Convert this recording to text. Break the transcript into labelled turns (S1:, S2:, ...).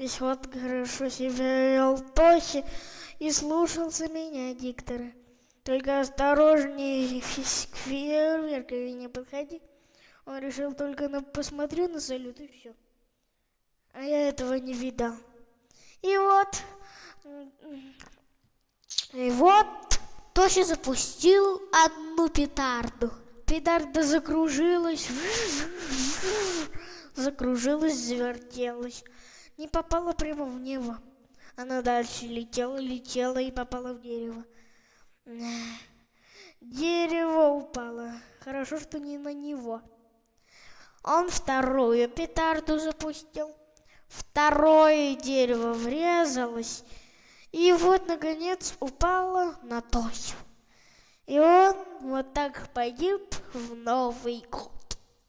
S1: Весь вот хорошо себя вел Тоси и слушался меня, диктора. Только осторожнее к фейерверкове не подходи. Он решил только на посмотрю на салют и все. А я этого не видал. И вот, и вот Тося запустил одну петарду. Петарда закружилась, закружилась, завертелась. Не попала прямо в небо. Она дальше летела, летела и попала в дерево. Дерево упало. Хорошо, что не на него. Он вторую петарду запустил. Второе дерево врезалось. И вот, наконец, упало на Тосю. И он вот так погиб в Новый год.